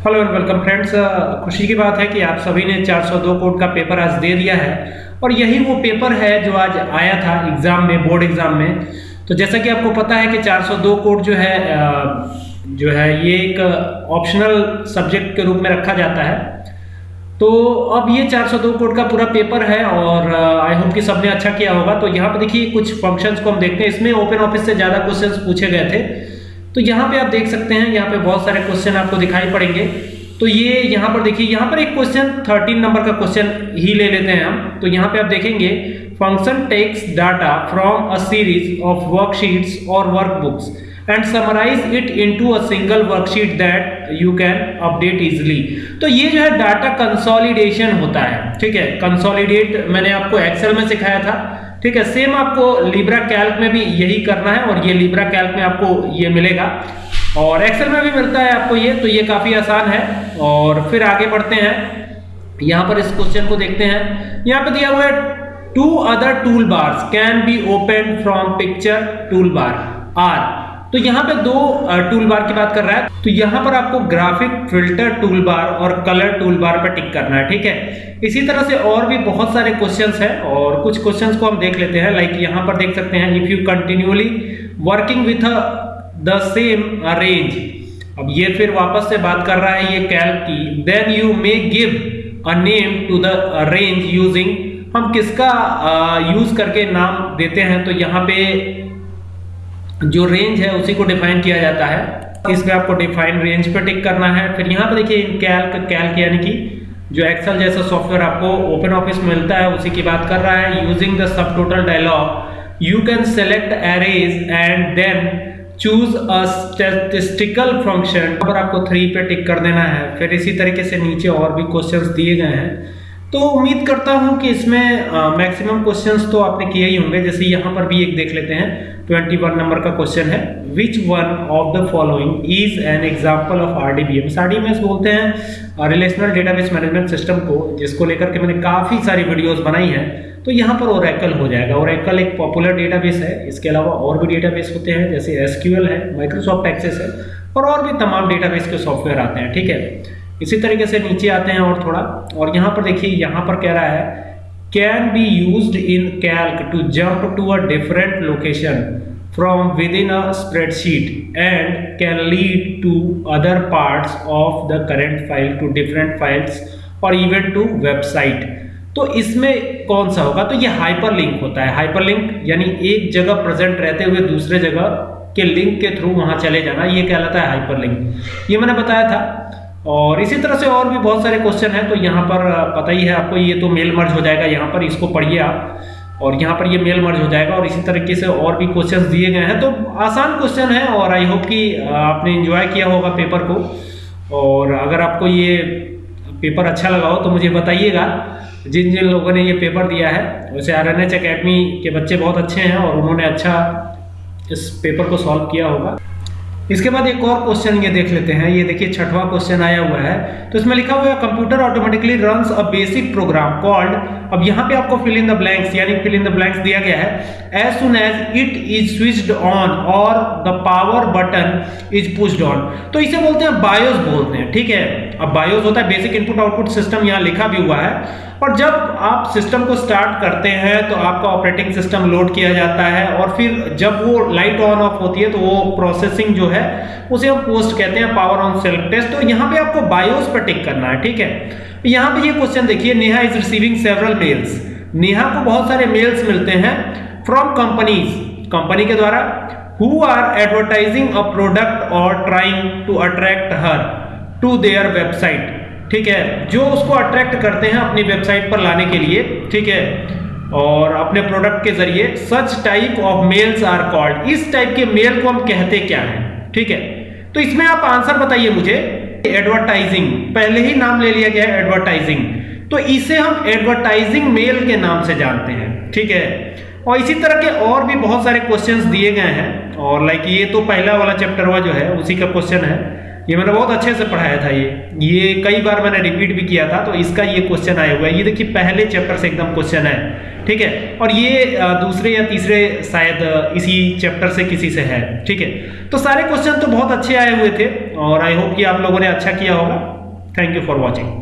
Hello and welcome friends खुशी की बात है कि आप सभी ने 402 कोड का पेपर आज दे दिया है। और यही वो पेपर है जो आज आया था एग्ज़ाम में बोर्ड एग्ज़ाम में। तो जैसा कि आपको पता है कि 402 कोड जो है जो है, ये एक ऑप्शनल सब्जेक्ट के रूप में रखा जाता है। तो अब ये 402 कोड का पूरा पेपर है और आई होप कि सबने अच्छा किया होगा। तो यहाँ पर देखिए कुछ फ़ंक्शंस को हम देखते हैं। इसमें ओपन ऑफ़िस से ज़्यादा क्वेश्चंस पूछे गए थे। तो यहाँ पे आप देख सकते हैं, यहाँ पे बहुत सारे क्वेश्चन आपको दिखाई पड़ेंगे। तो ये यहाँ पर देखिए, यहाँ पर एक क्वेश्चन 13 नंबर का क्वेश्चन ही ले लेते हैं हम। तो यहाँ पे आप देखेंगे function takes data from a series of worksheets or workbooks and summarize it into a single worksheet that you can update easily तो ये जो है डाटा कंसोलिडेशन होता है, ठीक है? कंसोलिडेट मैंने आपको एक्सेल में सिखाया था। ठीक है सेम आपको लिब्रा कैल्क में भी यही करना है और ये लिब्रा कैल्क में आपको ये मिलेगा। और एक्सेल में भी मिलता है आपको ये तो ये काफ़ी आसान है। और फिर आगे बढ़ते हैं। यहाँ पर इस क्वेश्चन को देखते हैं। यहाँ पर दिया हुआ है two other tool bars can be open from picture tool bar are तो यहाँ पे दो टूल बार की बात कर रहा है। तो यहाँ पर आपको ग्राफिक फ़िल्टर टूल बार और कलर टूल बार पर टिक करना है, ठीक है? इसी तरह से और भी बहुत सारे क्वेश्चंस हैं और कुछ क्वेश्चंस को हम देख लेते हैं। लाइक यहाँ पर देख सकते हैं if you continuously working with the same range अब ये फिर वापस से बात कर रहा है ये कैल्क की। Then you may give a name to the range using हम किसका यूज़ करके नाम देते हैं? तो यहाँ पे जो रेंज है, उसी को डिफाइन किया जाता है। इसमें आपको डिफाइन रेंज पे टिक करना है। फिर यहाँ पर देखिए कैल्क कैल्क यानी कि जो एक्सेल जैसा सॉफ्टवेयर आपको ओपन ऑफ़िस में मिलता है, उसी की बात कर रहा है। Using the sub total dialog you can select arrays and then choose a statistical function पर आपको थ्री पे टिक कर देना है। फिर इसी तरीके से नीचे और भी क्वेश्चंस दिए गए हैं। तो उम्मीद करता हूँ कि इसमें मैक्सिमम क्वेश्चंस तो आपने किए ही होंगे। जैसे यहाँ पर भी एक देख लेते हैं 21 नंबर का क्वेश्चन है। Which one of the following is an example of RDBM RDBM बोलते हैं रिलेशनल डेटाबेस मैनेजमेंट सिस्टम को, जिसको लेकर के मैंने काफ़ी सारी वीडियोस बनाई हैं तो यहाँ पर ओरेकल हो जाएगा। ओरेकल एक पॉपुलर डेटाबेस है। इसके अलावा और भी डेटाबेस होते हैं, जैसे एसक्यूएल है माइक्रोसॉफ्ट एक्सेस है, और और भी तमाम डेटाबेस के सॉफ्टवेयर आते हैं, ठीक है? इसी तरीके से नीचे आते हैं और थोड़ा। और यहाँ पर देखिए, यहाँ पर कह रहा है can be use in Calc to jump to a different location from within a spreadsheet and can lead to other parts of the current file to different files or even to website तो इसमें कौन सा होगा? तो ये hyper link होता है। Hyper link यानी एक जगह प्रेजेंट रहते हुए दूसरे जगह के लिंक के थ्रू वहाँ चले जाना। ये कहलाता है हाइपर लिंक ये मैंने बताया था और इसी तरह से और भी बहुत सारे क्वेश्चन हैं तो यहाँ पर पता ही है आपको, ये तो मेल मर्ज हो जाएगा, यहाँ पर इसको पढ़िए आप। और यहाँ पर ये मेल मर्ज हो जाएगा, और इसी तरीके से और भी क्वेश्चंस दिए गए हैं। तो आसान क्वेश्चन है, और आई होप कि आपने एंजॉय किया होगा पेपर को। और अगर आपको ये पेपर अच्छा लगा हो तो मुझे बताइएगा। जिन जिन लोगों ने ये पेपर दिया है, वैसे आर एन के बच्चे बहुत अच्छे हैं, और उन्होंने अच्छा इस पेपर को सॉल्व किया होगा। इसके बाद एक और क्वेश्चन ये देख लेते हैं। ये देखिए, छठवां क्वेश्चन आया हुआ है। तो इसमें लिखा हुआ है computer automatically runs a basic program called अब यहाँ पे आपको फिल इन द ब्लैंक्स यानी फिल इन द ब्लैंक्स दिया गया है। As soon as it is switched on और the power button is pushed on तो इसे बोलते हैं बायोस बोलते हैं, ठीक है? अब बायोस होता है बेसिक इनपुट आउटपुट सिस्टम यहाँ लिखा भी हुआ है। और जब आप सिस्टम को स्टार्ट करते हैं तो आपका ऑपरेटिंग सिस्टम लोड किया जाता है। और फिर जब वो लाइट ऑन ऑफ़ होती है तो वो प्रोसेसिंग जो है, उसे हम पोस्ट कहते हैं पावर ऑन सेल्फ टेस्ट तो यहाँ पे आपको बायोस पर टिक करना है, ठीक है? यहाँ पे ये क्वेश्चन देखिए, Neha is receiving several mails Neha को बहुत सारे मेल्स मिलते हैं फ्रॉम कंपनीज़ कंपनी के द्वारा who are advertising a product और trying to attract her to their website ठीक है? जो उसको अट्रैक्ट करते हैं अपनी वेबसाइट पर लाने के लिए, ठीक है? और अपने प्रोडक्ट के ज़रिए such type of mails are called इस टाइप के मेल को हम कहते क्या हैं? ठीक है? तो इसमें आप आंसर बताइए मुझे। एडवर्टाइजिंग पहले ही नाम ले लिया गया है एडवर्टाइजिंग तो इसे हम एडवर्टाइजिंग मेल के नाम से जानते हैं, ठीक है? और इसी तरह के और भी बहुत सारे क्वेश्चंस दिए गए हैं। और लाइक ये तो पहला वाला चैप्टर हुआ जो है, उसी का क्वेश्चन है। ये मैंने बहुत अच्छे से पढ़ाया था ये। ये कई बार मैंने रिपीट भी किया था तो इसका ये क्वेश्चन आया हुआ है। ये देखिए, पहले चैप्टर से एकदम क्वेश्चन है, ठीक है? और ये दूसरे या तीसरे शायद इसी चैप्टर से किसी से है, ठीक है? तो सारे क्वेश्चन तो बहुत अच्छे आए हुए थे, और आई होप कि आप लोगों ने अच्छा किया होगा। Thank you for watching